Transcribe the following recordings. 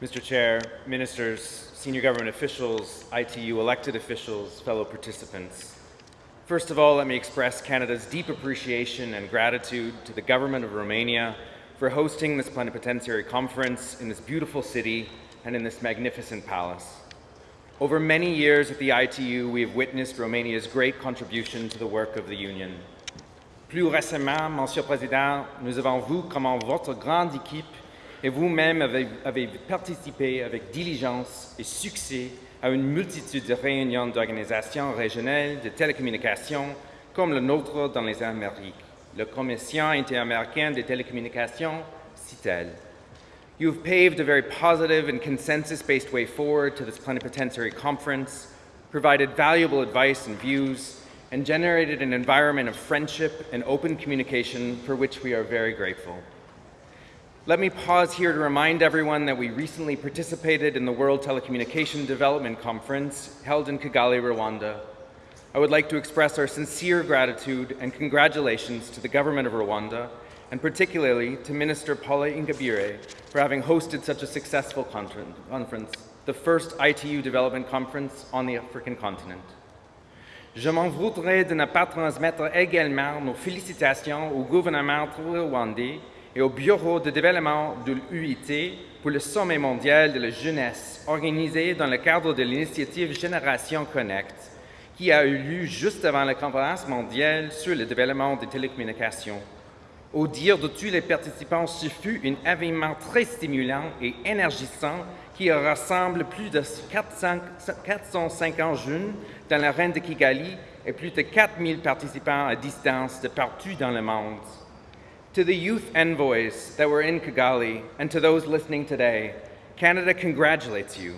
Mr. Chair, ministers, senior government officials, ITU elected officials, fellow participants. First of all, let me express Canada's deep appreciation and gratitude to the government of Romania for hosting this plenipotentiary conference in this beautiful city and in this magnificent palace. Over many years at the ITU, we have witnessed Romania's great contribution to the work of the Union. Plus récemment, Monsieur le Président, nous avons vu comment votre grande équipe et vous-même avez, participé avec diligence et succès à une multitude de réunions d'organisations régionales de télécommunications comme le nôtre dans les Amériques, la Commission interaméricaine des télécommunications, CITEL. You have paved a very positive and consensus-based way forward to this plenipotentiary conference, provided valuable advice and views, and generated an environment of friendship and open communication for which we are very grateful. Let me pause here to remind everyone that we recently participated in the World Telecommunication Development Conference held in Kigali, Rwanda. I would like to express our sincere gratitude and congratulations to the government of Rwanda and particularly to Minister Paula Ingabire for having hosted such a successful conference, the first ITU development conference on the African continent. Je m'en voudrais de ne pas transmettre également nos félicitations au gouvernement rwandais et au Bureau de développement de l'UIT pour le sommet mondial de la jeunesse organisé dans le cadre de l'initiative Génération Connect, qui a eu lieu juste avant la conférence mondiale sur le développement des télécommunications. Au dire de tous les participants, ce fut un événement très stimulant et énergisant qui rassemble plus de 400, 450 jeunes dans la reine de Kigali et plus de 4000 participants à distance de partout dans le monde. To the youth envoys that were in Kigali and to those listening today, Canada congratulates you.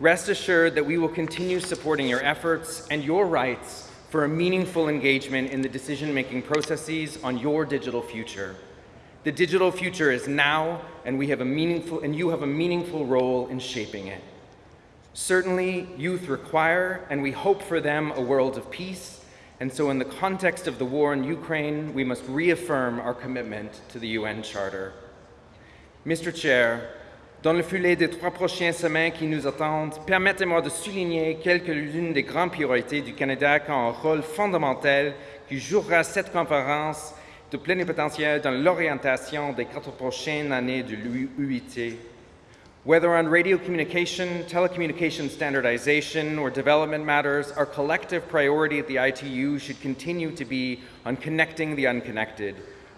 Rest assured that we will continue supporting your efforts and your rights for a meaningful engagement in the decision-making processes on your digital future. The digital future is now, and we have a meaningful, and you have a meaningful role in shaping it. Certainly, youth require, and we hope for them, a world of peace, and so in the context of the war in Ukraine, we must reaffirm our commitment to the UN Charter. Mr. Chair, Dans le filet des trois prochaines semaines qui nous attendent, permettez-moi de souligner quelques-unes des grandes priorités du Canada qui ont un rôle fondamental qui jouera cette conférence de plénipotentiaire dans l'orientation des quatre prochaines années de l'UIT. Whether on radio communication, telecommunication standardization, or development matters, our collective priority at the ITU should continue to be on connecting the unconnected,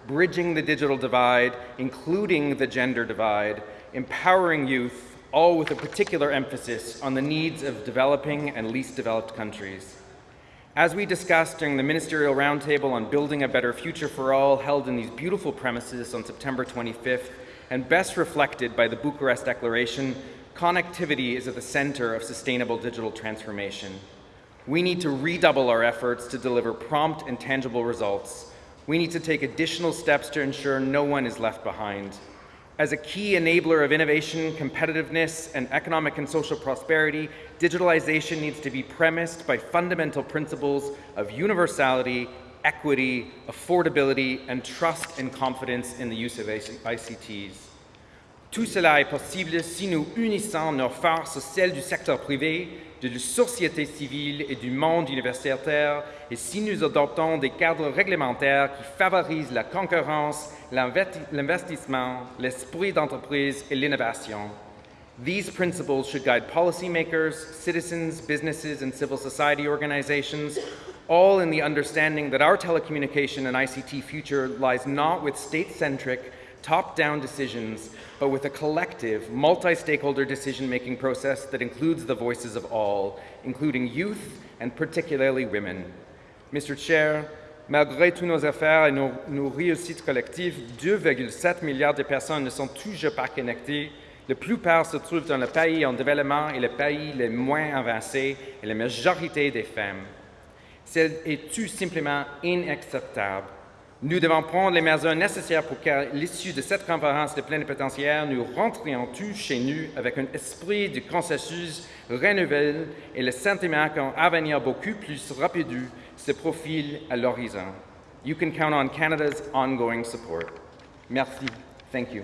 bridging the digital divide, including the gender divide, empowering youth, all with a particular emphasis on the needs of developing and least developed countries. As we discussed during the Ministerial Roundtable on Building a Better Future for All held in these beautiful premises on September 25th, and best reflected by the Bucharest Declaration, connectivity is at the center of sustainable digital transformation. We need to redouble our efforts to deliver prompt and tangible results. We need to take additional steps to ensure no one is left behind. As a key enabler of innovation, competitiveness, and economic and social prosperity, digitalization needs to be premised by fundamental principles of universality, equity, affordability, and trust and confidence in the use of ICTs. Tout cela est possible si nous unissons nos forces, celles du secteur privé, de la société civile et du monde universitaire, et si nous adoptons des cadres réglementaires qui favorisent la concurrence, l'investissement, l'esprit d'entreprise et l'innovation. These principles should guide policymakers, citizens, businesses, and civil society organizations, all in the understanding that our telecommunication and ICT future lies not with state-centric, top-down decisions, but with a collective, multi-stakeholder decision-making process that includes the voices of all, including youth and particularly women. Mr. Chair, malgré tous nos efforts et nos, nos réussites collectives, 2,7 milliards de personnes ne sont toujours pas connectées. La plupart se trouvent dans les pays en développement et les pays les moins avancés et la majorité des femmes. C'est tout simplement inacceptable? Nous devons prendre les mesures nécessaires pour qu'à l'issue de cette conférence de plénipotentiaire, nous rentrions tous chez nous avec un esprit de consensus renouvelé et le sentiment qu'un avenir beaucoup plus rapide se profile à l'horizon? You can count on Canada's ongoing support. Merci. Thank you.